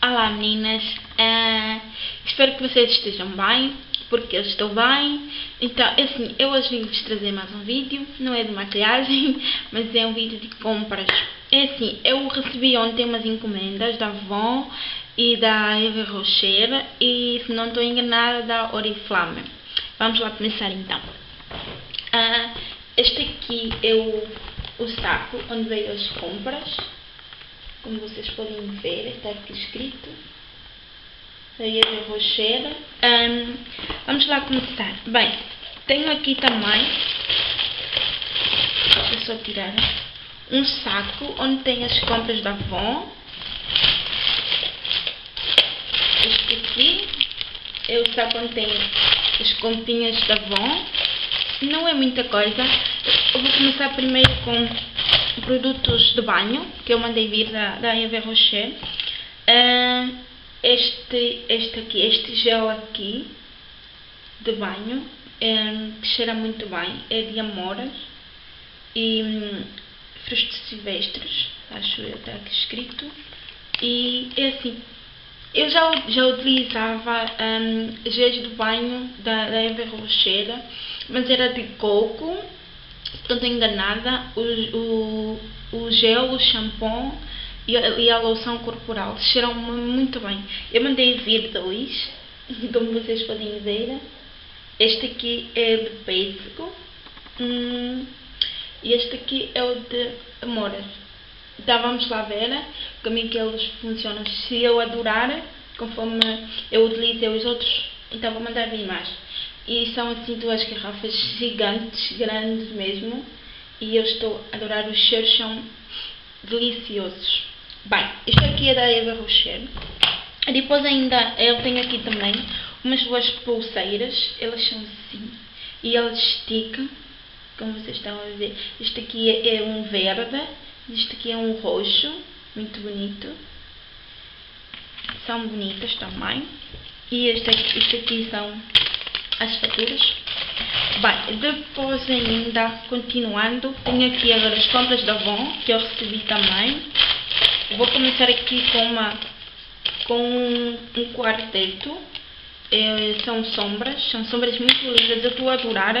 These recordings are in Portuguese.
Olá meninas, uh, espero que vocês estejam bem, porque eu estou bem. Então, é assim, eu hoje vim-vos trazer mais um vídeo, não é de maquiagem, mas é um vídeo de compras. É assim, eu recebi ontem umas encomendas da Avon e da Eva Rocher e, se não estou enganada, da Oriflame. Vamos lá começar então. Uh, este aqui é o, o saco onde veio as compras como vocês podem ver, está aqui escrito. Daí eu vou. Um, vamos lá começar. Bem, tenho aqui também, deixa só tirar, um saco onde tem as compras da Avon. Este aqui é o saco onde tem as comprinhas da Avon. Não é muita coisa. Eu vou começar primeiro com produtos de banho que eu mandei vir da, da Eva Rocher. Uh, este, este aqui, este gel aqui de banho, que cheira muito bem, é de amoras e um, frutos silvestres, acho eu, está aqui escrito. E é assim, eu já, já utilizava um, géis de banho da, da Eva Rocher, mas era de coco estou enganada, o, o, o gel, o shampoo e a, e a loção corporal cheiram muito bem. Eu mandei vir dois, como vocês podem ver. Este aqui é de pêssego hum, e este aqui é o de amoras. Então vamos lá ver como é que eles funcionam. Se eu adorar, conforme eu utilizei os outros, então vou mandar vir mais. E são assim duas garrafas gigantes, grandes mesmo. E eu estou a adorar, os cheiros são deliciosos. Bem, isto aqui é da Eva Rocher. Depois ainda eu tenho aqui também umas duas pulseiras. Elas são assim. E elas esticam, como vocês estão a ver. Este aqui é um verde. Este aqui é um roxo. Muito bonito. São bonitas também. E este aqui, este aqui são as faturas. Bem, depois ainda, continuando, tenho aqui agora as compras da Avon, que eu recebi também. Vou começar aqui com uma com um, quarteto. É, são sombras, são sombras muito lindas, eu estou a adorar.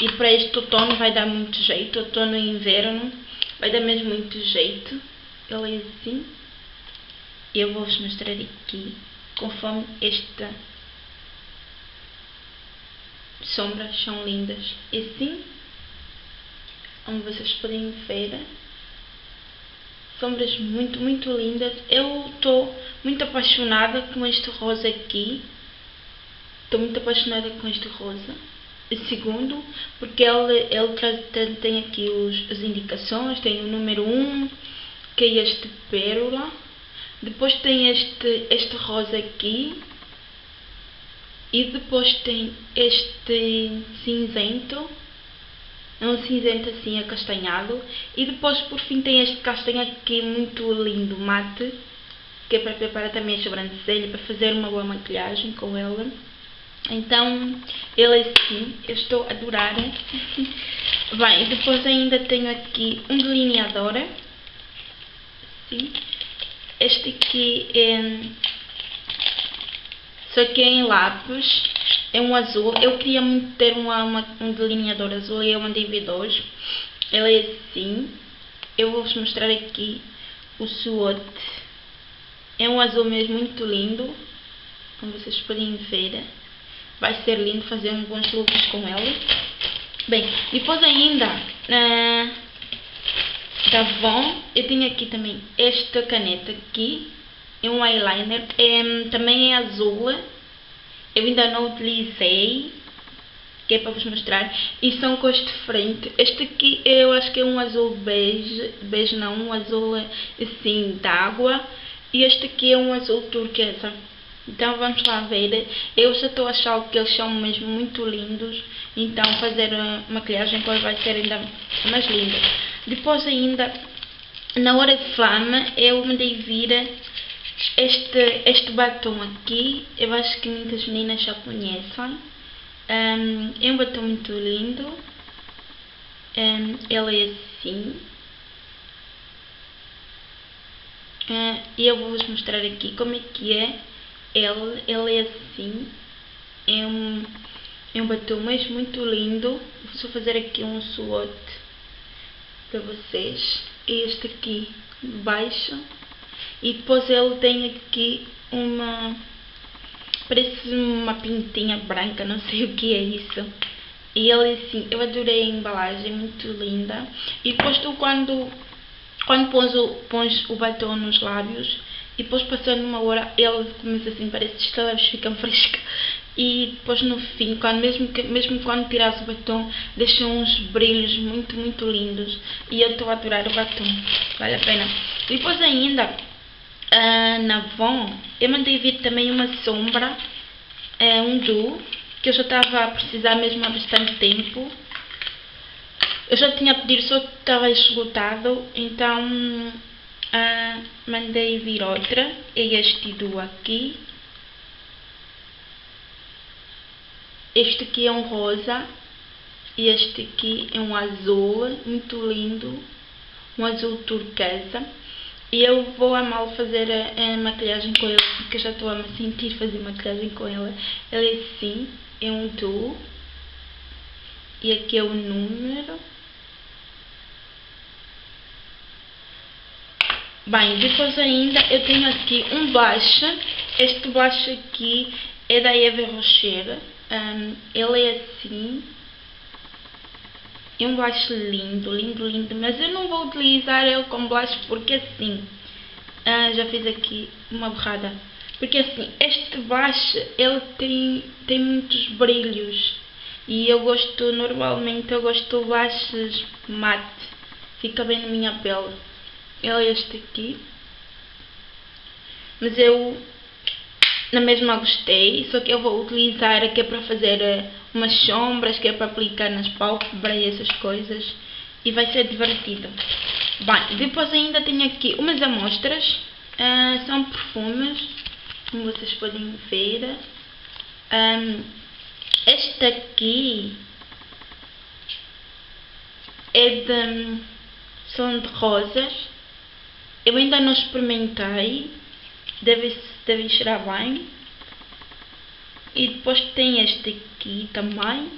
E para este outono vai dar muito jeito, outono e inverno, vai dar mesmo muito jeito. Ele é assim. Eu vou-vos mostrar aqui, conforme esta sombras são lindas. E sim, como vocês podem ver, sombras muito, muito lindas. Eu estou muito apaixonada com este rosa aqui. Estou muito apaixonada com este rosa. E segundo, porque ele, ele tem aqui os, as indicações, tem o número 1, que é este pérola. Depois tem este, este rosa aqui, e depois tem este cinzento, é um cinzento assim acastanhado. E depois por fim tem este castanho aqui muito lindo, mate, que é para preparar também a sobrancelha, para fazer uma boa maquilhagem com ela. Então, ele é assim, eu estou a adorar. Bem, depois ainda tenho aqui um delineador. Sim. Este aqui é só que é em lápis, é um azul. Eu queria muito ter uma, uma, um delineador azul e eu mandei vir dois. Ele é assim. Eu vou-vos mostrar aqui o SWOT. É um azul mesmo muito lindo. Como vocês podem ver. Vai ser lindo fazer uns bons looks com ele. Bem, depois ainda... Uh, da Von, eu tenho aqui também esta caneta aqui, é um eyeliner, é, também é azul, eu ainda não utilizei, que é para vos mostrar, e são cores diferentes. Este aqui eu acho que é um azul bege, bege não, um azul assim d'água, e este aqui é um azul turquesa. Então vamos lá ver, eu já estou a achar que eles são mesmo muito lindos, então fazer a maquilhagem com vai ser ainda mais linda. Depois ainda, na hora de flama, eu me dei vir este, este batom aqui, eu acho que muitas meninas já conhecem. Um, é um batom muito lindo. Um, ele é assim. Uh, eu vou-vos mostrar aqui como é que é ele. Ele é assim. É um, é um batom mas muito lindo. Vou só fazer aqui um swatch para vocês. Este aqui baixo. E depois ele tem aqui uma... Parece uma pintinha branca, não sei o que é isso. E ele assim, eu adorei a embalagem, muito linda. E depois tu quando, quando pões o, pões o batom nos lábios e depois passando uma hora ele começa assim, parece que os lábios ficam frescos. E depois no fim, quando, mesmo, que, mesmo quando tiras o batom, deixa uns brilhos muito, muito lindos. E eu estou a adorar o batom, vale a pena. E depois ainda, uh, na Von, eu mandei vir também uma sombra, uh, um duo que eu já estava a precisar mesmo há bastante tempo. Eu já tinha pedido, só estava esgotado, então ah, mandei vir outra. É este do aqui. Este aqui é um rosa e este aqui é um azul, muito lindo, um azul turquesa. E eu vou amar fazer a, a, maquilhagem com ele, porque já estou a me sentir fazer maquilhagem com ele. Ele é assim, é um do e aqui é o número. Bem, depois ainda eu tenho aqui um blush. Este blush aqui é da Eva Rocher. Um, ele é assim. Um blush lindo, lindo, lindo. Mas eu não vou utilizar ele como blush porque assim. Uh, já fiz aqui uma borrada porque assim, este blush, ele tem, tem muitos brilhos. E eu gosto, normalmente, eu gosto de blushes mate. Fica bem na minha pele. Ele é este aqui. Mas eu, na mesma gostei. Só que eu vou utilizar aqui para fazer eh, umas sombras, que é para aplicar nas pálpebras e essas coisas. E vai ser divertido. Bem, depois ainda tenho aqui umas amostras. Uh, são perfumes como vocês podem ver. Um, esta aqui é de são de rosas. Eu ainda não experimentei. Deve, deve cheirar bem. E depois tem este aqui também.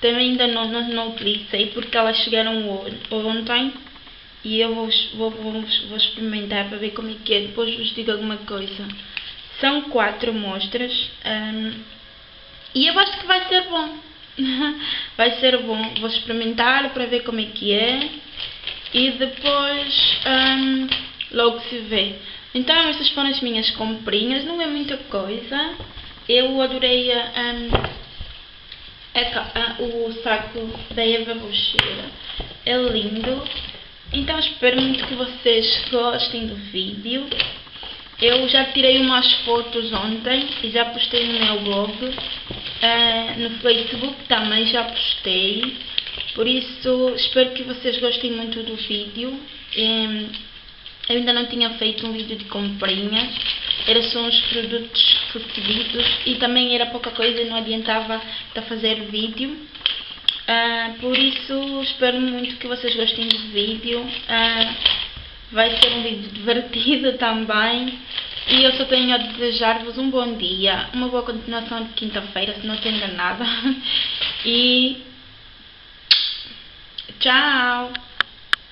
Também ainda não, não, não utilizei porque elas chegaram ontem e eu vou, vou, vou, vou, experimentar para ver como é que é, depois vos digo alguma coisa. São quatro amostras um, e eu acho que vai ser bom. vai ser bom. Vou experimentar para ver como é que é e depois um, logo se vê. Então estas foram as minhas comprinhas, não é muita coisa. Eu adorei um, o saco da Eva Rocheira, é lindo. Então espero muito que vocês gostem do vídeo. Eu já tirei umas fotos ontem e já postei no meu blog. Uh, no Facebook também já postei. Por isso espero que vocês gostem muito do vídeo. Um, eu ainda não tinha feito um vídeo de comprinhas. Era só os produtos recebidos e também era pouca coisa e não adiantava estar a fazer vídeo. Uh, por isso, espero muito que vocês gostem do vídeo. Uh, vai ser um vídeo divertido também. E eu só tenho a desejar-vos um bom dia, uma boa continuação de quinta-feira, se não estou enganada. E tchau!